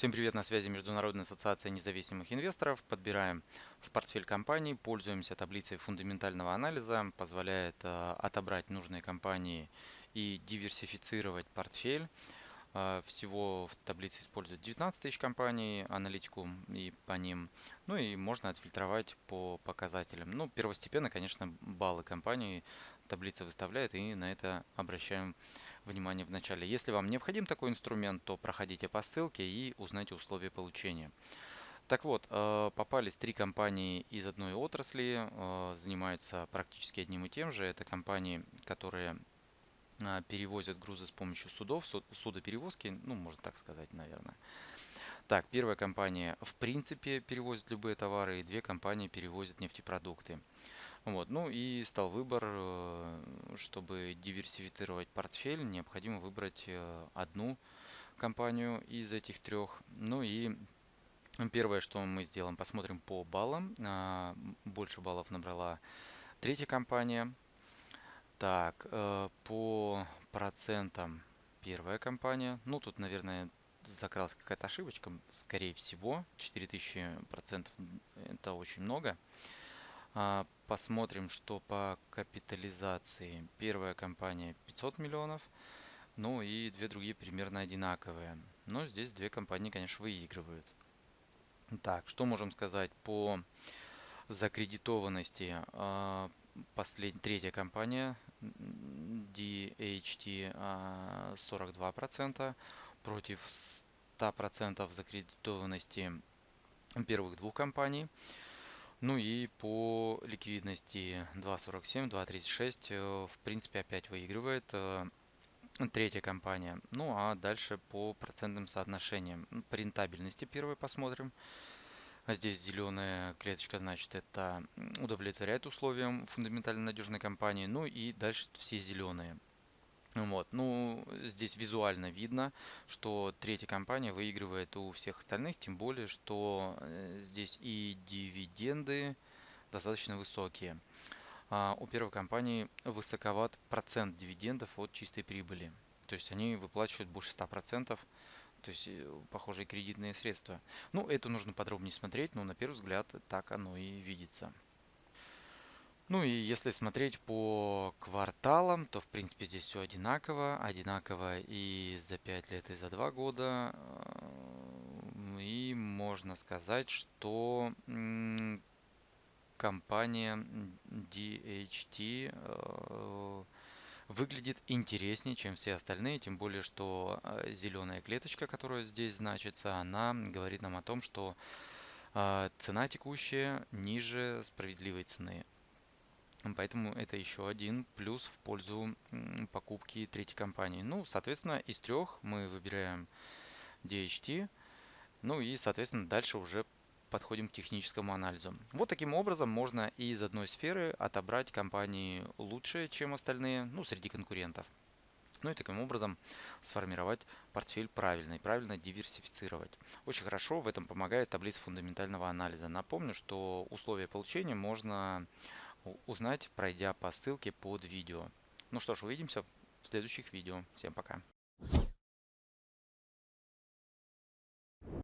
Всем привет, на связи Международная ассоциация независимых инвесторов. Подбираем в портфель компаний, пользуемся таблицей фундаментального анализа, позволяет э, отобрать нужные компании и диверсифицировать портфель. Э, всего в таблице используют 19 тысяч компаний, аналитику и по ним. Ну и можно отфильтровать по показателям. Ну, первостепенно, конечно, баллы компании таблица выставляет и на это обращаем внимание в начале. Если вам необходим такой инструмент, то проходите по ссылке и узнайте условия получения. Так вот, э, попались три компании из одной отрасли, э, занимаются практически одним и тем же. Это компании, которые перевозят грузы с помощью судов, судоперевозки, ну, можно так сказать, наверное. Так, первая компания в принципе перевозит любые товары, и две компании перевозят нефтепродукты. Вот. Ну и стал выбор, э, чтобы диверсифицировать портфель, необходимо выбрать э, одну компанию из этих трех. Ну и первое, что мы сделаем, посмотрим по баллам. А, больше баллов набрала третья компания. Так, э, по процентам первая компания. Ну, тут, наверное, закралась какая-то ошибочка. Скорее всего, 4000% это очень много. А, посмотрим, что по капитализации. Первая компания 500 миллионов, ну и две другие примерно одинаковые. Но здесь две компании, конечно, выигрывают. Так, что можем сказать по закредитованности? А, Послед... Третья компания DHT 42% а, против 100% закредитованности первых двух компаний. Ну и по ликвидности 2.47, 2.36, э, в принципе, опять выигрывает э, третья компания. Ну а дальше по процентным соотношениям. По рентабельности первой посмотрим. А здесь зеленая клеточка, значит, это удовлетворяет условиям фундаментально надежной компании. Ну и дальше все зеленые. Вот. Ну, здесь визуально видно, что третья компания выигрывает у всех остальных, тем более, что э, здесь и дивиденды достаточно высокие. А у первой компании высоковат процент дивидендов от чистой прибыли. То есть они выплачивают больше 100%, то есть э, похожие кредитные средства. Ну, это нужно подробнее смотреть, но на первый взгляд так оно и видится. Ну и если смотреть по кварталам, то в принципе здесь все одинаково. Одинаково и за 5 лет, и за 2 года. И можно сказать, что компания DHT э, выглядит интереснее, чем все остальные, тем более, что э, зеленая клеточка, которая здесь значится, она говорит нам о том, что э, цена текущая ниже справедливой цены. Поэтому это еще один плюс в пользу покупки третьей компании. Ну, соответственно, из трех мы выбираем DHT. Ну и, соответственно, дальше уже подходим к техническому анализу. Вот таким образом можно из одной сферы отобрать компании лучше, чем остальные, ну, среди конкурентов. Ну и таким образом сформировать портфель правильно и правильно диверсифицировать. Очень хорошо в этом помогает таблица фундаментального анализа. Напомню, что условия получения можно узнать, пройдя по ссылке под видео. Ну что ж, увидимся в следующих видео. Всем пока.